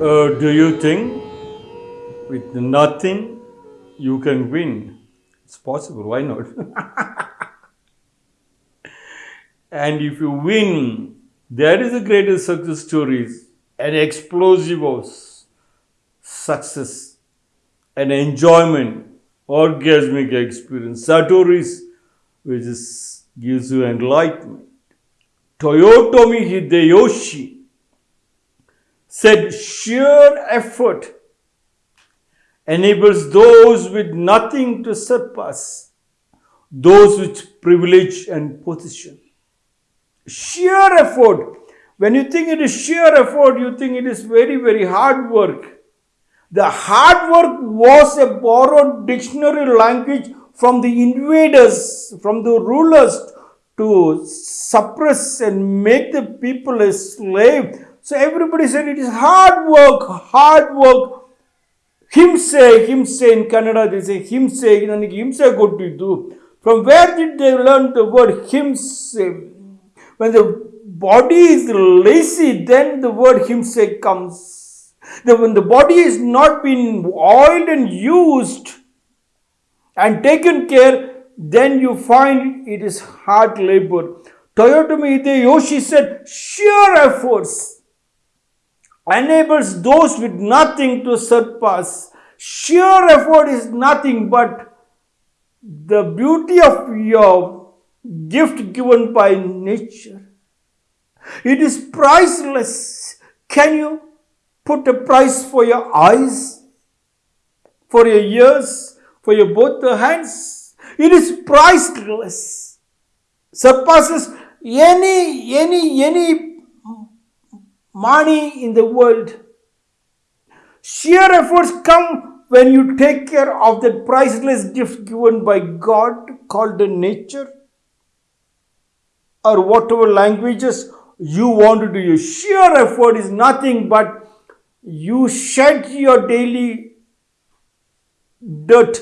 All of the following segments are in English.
Uh, do you think with nothing you can win? It's possible, why not? and if you win, that is the greatest success stories, an explosive of success, an enjoyment, orgasmic experience, Satoris, which is, gives you enlightenment. Toyotomi Hideyoshi said sheer effort enables those with nothing to surpass those with privilege and position. Sheer effort. When you think it is sheer effort, you think it is very, very hard work. The hard work was a borrowed dictionary language from the invaders, from the rulers to suppress and make the people a slave. So everybody said it is hard work, hard work. ಹಿಂಸೆ ಹಿಂಸೆ in Kannada they say ಹಿಂಸೆ ನನಗೆ ಹಿಂಸೆ ಕೊಟ್ಟಿದ್ದು from where did they learn the word ಹಿಂಸೆ when the body is lazy then the word ಹಿಂಸೆ comes the, when the body is not been oiled and used and taken care then you find it is hard labor toyotomi hideyoshi said sheer efforts enables those with nothing to surpass. Sheer effort is nothing but the beauty of your gift given by nature. It is priceless. Can you put a price for your eyes, for your ears, for your both the hands? It is priceless. Surpasses any any any money in the world. Sheer efforts come when you take care of that priceless gift given by God called the nature or whatever languages you want to do. Your sheer effort is nothing but you shed your daily dirt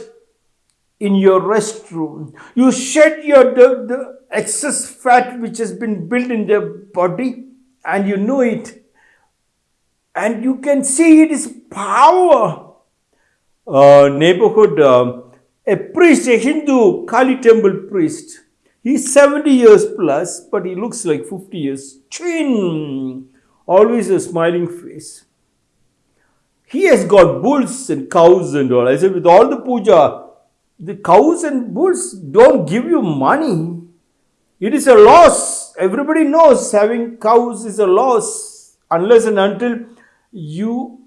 in your restroom. You shed your the, the excess fat which has been built in the body and you know it. And you can see it is power. Uh, neighborhood, uh, a priest, a Hindu Kali temple priest. He's 70 years plus, but he looks like 50 years. Chin, always a smiling face. He has got bulls and cows and all. I said, with all the puja, the cows and bulls don't give you money. It is a loss. Everybody knows having cows is a loss unless and until you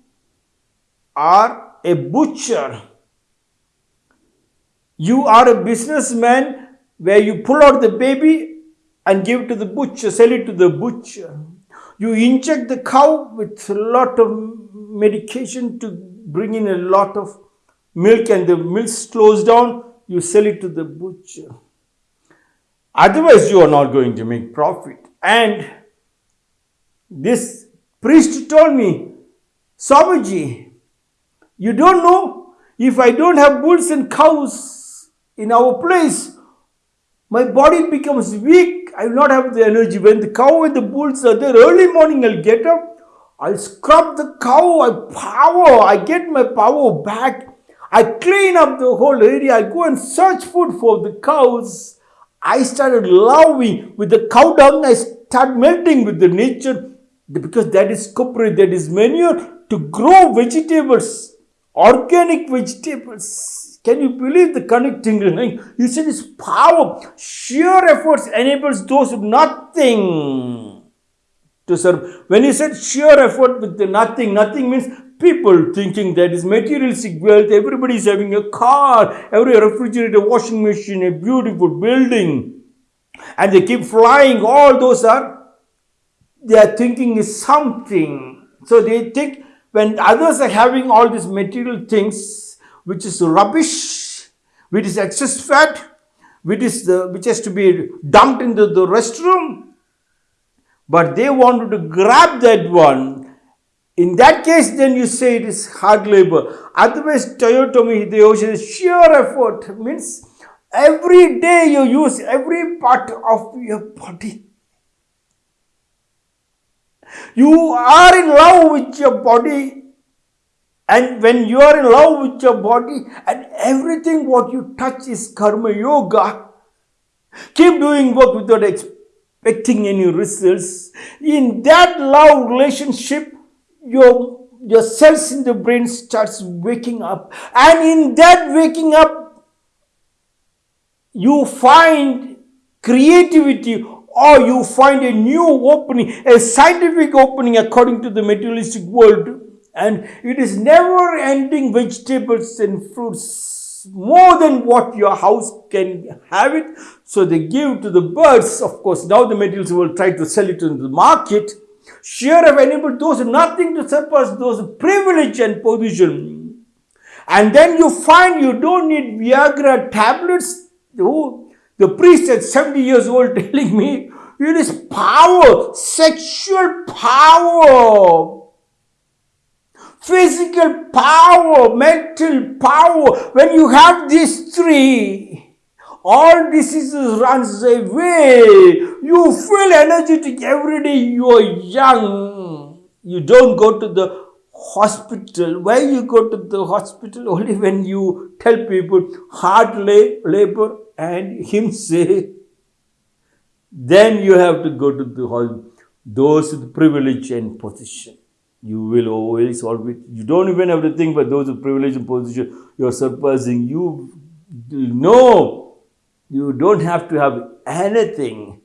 are a butcher. You are a businessman where you pull out the baby and give it to the butcher, sell it to the butcher. You inject the cow with a lot of medication to bring in a lot of milk and the milk slows down, you sell it to the butcher. Otherwise, you are not going to make profit. And this priest told me, Swamiji, you don't know if I don't have bulls and cows in our place, my body becomes weak. I will not have the energy. When the cow and the bulls are there, early morning I'll get up, I'll scrub the cow, I power, I get my power back. I clean up the whole area. I go and search food for the cows. I started loving with the cow dung. I start melting with the nature because that is copra, that is manure to grow vegetables, organic vegetables. Can you believe the connecting link? You said it's power. Sheer efforts enables those with nothing to serve. When you said sheer effort with the nothing, nothing means people thinking that is materialistic wealth. Everybody is having a car, every refrigerator, washing machine, a beautiful building, and they keep flying. All those are they are thinking is something. So they think when others are having all these material things, which is rubbish, which is excess fat, which is the which has to be dumped into the restroom, but they wanted to grab that one. In that case, then you say it is hard labor. Otherwise, Toyotomi Hideyoshi is sheer effort means every day you use every part of your body. You are in love with your body And when you are in love with your body and everything what you touch is karma yoga, keep doing work without expecting any results. In that love relationship, your, your cells in the brain starts waking up. And in that waking up, you find creativity or you find a new opening, a scientific opening according to the materialistic world and it is never ending vegetables and fruits more than what your house can have it. So they give to the birds. Of course, now the materials will try to sell it in the market. Share of enabled those nothing to surpass those privilege and position. And then you find you don't need Viagra tablets. Oh, the priest at 70 years old telling me it is power, sexual power physical power, mental power. When you have these three, all diseases runs away. You feel energetic every day. You are young. You don't go to the hospital. Why you go to the hospital? Only when you tell people hard labor and him say, then you have to go to the hospital. Those with privilege and position you will always always you don't even have to think but those of privilege and position you're surpassing you know you don't have to have anything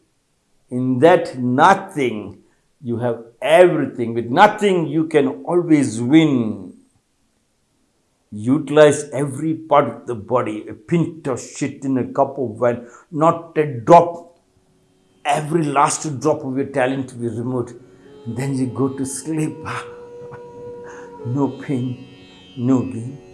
in that nothing you have everything. With nothing you can always win. Utilize every part of the body. A pint of shit in a cup of wine. Not a drop. Every last drop of your talent to be removed. Then you go to sleep. no pain, no gain.